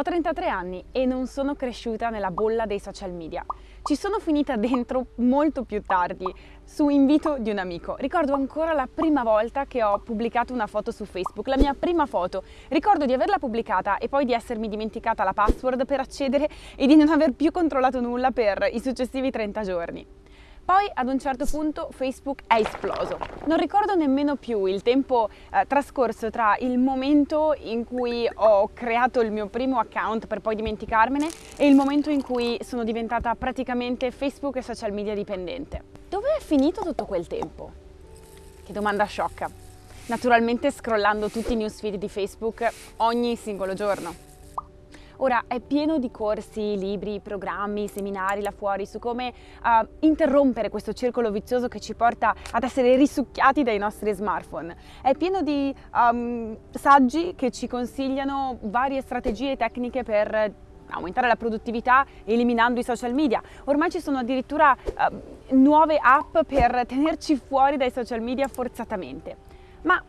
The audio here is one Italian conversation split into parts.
Ho 33 anni e non sono cresciuta nella bolla dei social media. Ci sono finita dentro molto più tardi, su invito di un amico. Ricordo ancora la prima volta che ho pubblicato una foto su Facebook, la mia prima foto. Ricordo di averla pubblicata e poi di essermi dimenticata la password per accedere e di non aver più controllato nulla per i successivi 30 giorni. Poi ad un certo punto Facebook è esploso. Non ricordo nemmeno più il tempo eh, trascorso tra il momento in cui ho creato il mio primo account per poi dimenticarmene e il momento in cui sono diventata praticamente Facebook e social media dipendente. Dove è finito tutto quel tempo? Che domanda sciocca. Naturalmente scrollando tutti i newsfeed di Facebook ogni singolo giorno. Ora è pieno di corsi, libri, programmi, seminari là fuori su come uh, interrompere questo circolo vizioso che ci porta ad essere risucchiati dai nostri smartphone. È pieno di um, saggi che ci consigliano varie strategie e tecniche per aumentare la produttività eliminando i social media. Ormai ci sono addirittura uh, nuove app per tenerci fuori dai social media forzatamente. Ma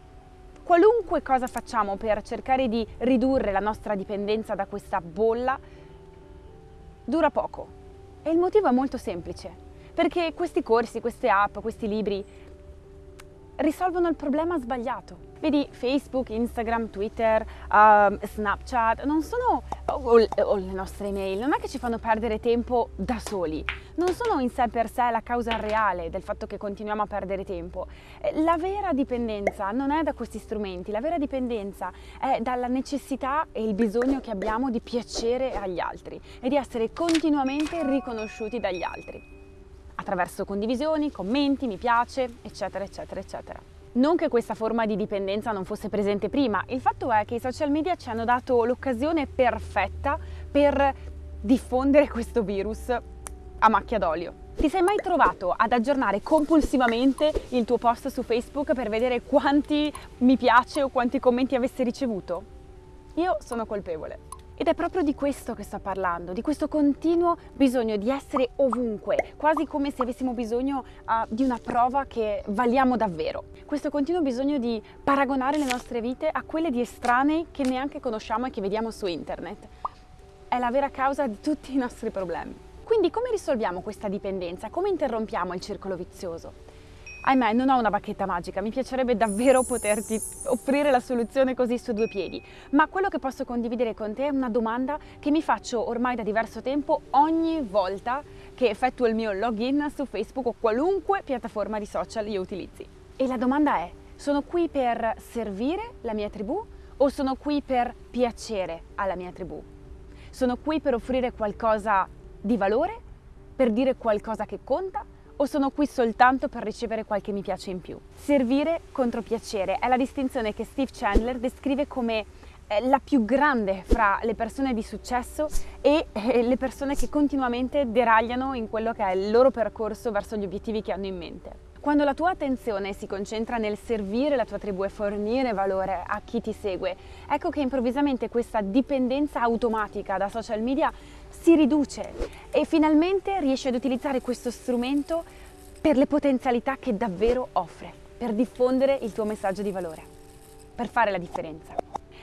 qualunque cosa facciamo per cercare di ridurre la nostra dipendenza da questa bolla dura poco. E il motivo è molto semplice, perché questi corsi, queste app, questi libri risolvono il problema sbagliato. Vedi, Facebook, Instagram, Twitter, uh, Snapchat, non sono, o, o, le nostre email, non è che ci fanno perdere tempo da soli, non sono in sé per sé la causa reale del fatto che continuiamo a perdere tempo. Eh, la vera dipendenza non è da questi strumenti, la vera dipendenza è dalla necessità e il bisogno che abbiamo di piacere agli altri e di essere continuamente riconosciuti dagli altri attraverso condivisioni, commenti, mi piace, eccetera, eccetera, eccetera. Non che questa forma di dipendenza non fosse presente prima, il fatto è che i social media ci hanno dato l'occasione perfetta per diffondere questo virus a macchia d'olio. Ti sei mai trovato ad aggiornare compulsivamente il tuo post su Facebook per vedere quanti mi piace o quanti commenti avesse ricevuto? Io sono colpevole. Ed è proprio di questo che sto parlando, di questo continuo bisogno di essere ovunque, quasi come se avessimo bisogno uh, di una prova che valiamo davvero. Questo continuo bisogno di paragonare le nostre vite a quelle di estranei che neanche conosciamo e che vediamo su internet. È la vera causa di tutti i nostri problemi. Quindi come risolviamo questa dipendenza? Come interrompiamo il circolo vizioso? Ahimè, non ho una bacchetta magica, mi piacerebbe davvero poterti offrire la soluzione così su due piedi, ma quello che posso condividere con te è una domanda che mi faccio ormai da diverso tempo ogni volta che effettuo il mio login su Facebook o qualunque piattaforma di social io utilizzi. E la domanda è, sono qui per servire la mia tribù o sono qui per piacere alla mia tribù? Sono qui per offrire qualcosa di valore? Per dire qualcosa che conta? O sono qui soltanto per ricevere qualche mi piace in più. Servire contro piacere è la distinzione che Steve Chandler descrive come eh, la più grande fra le persone di successo e eh, le persone che continuamente deragliano in quello che è il loro percorso verso gli obiettivi che hanno in mente. Quando la tua attenzione si concentra nel servire la tua tribù e fornire valore a chi ti segue, ecco che improvvisamente questa dipendenza automatica da social media si riduce e finalmente riesci ad utilizzare questo strumento per le potenzialità che davvero offre, per diffondere il tuo messaggio di valore, per fare la differenza.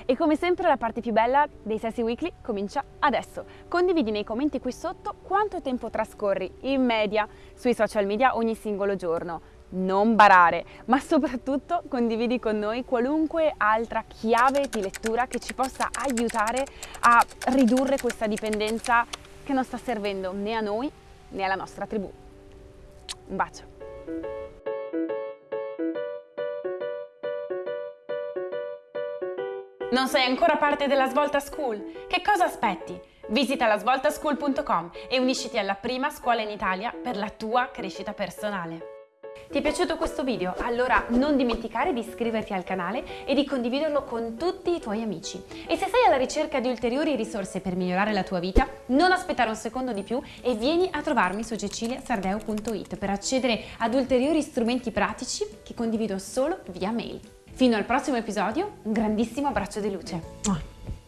E come sempre la parte più bella dei Sassy Weekly comincia adesso. Condividi nei commenti qui sotto quanto tempo trascorri in media sui social media ogni singolo giorno. Non barare, ma soprattutto condividi con noi qualunque altra chiave di lettura che ci possa aiutare a ridurre questa dipendenza che non sta servendo né a noi né alla nostra tribù. Un bacio! Non sei ancora parte della Svolta School? Che cosa aspetti? Visita lasvoltaschool.com e unisciti alla prima scuola in Italia per la tua crescita personale. Ti è piaciuto questo video? Allora non dimenticare di iscriverti al canale e di condividerlo con tutti i tuoi amici. E se sei alla ricerca di ulteriori risorse per migliorare la tua vita, non aspettare un secondo di più e vieni a trovarmi su ceciliasardeo.it per accedere ad ulteriori strumenti pratici che condivido solo via mail. Fino al prossimo episodio, un grandissimo abbraccio di luce.